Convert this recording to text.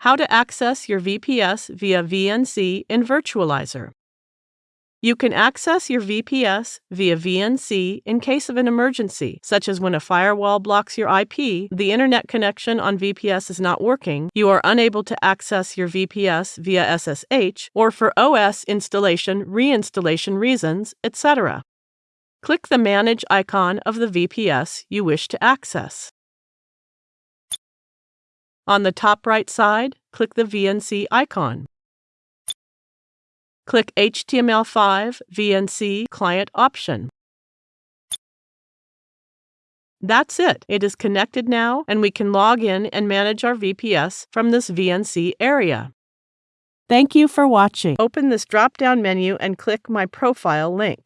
How to access your VPS via VNC in Virtualizor. You can access your VPS via VNC in case of an emergency, such as when a firewall blocks your IP, the internet connection on VPS is not working, you are unable to access your VPS via SSH, or for OS installation reinstallation reasons, etc. Click the Manage icon of the VPS you wish to access. On the top right side, click the VNC icon. Click HTML5 VNC Client option. That's it. It is connected now, and we can log in and manage our VPS from this VNC area. Thank you for watching. Open this drop down menu and click My Profile link.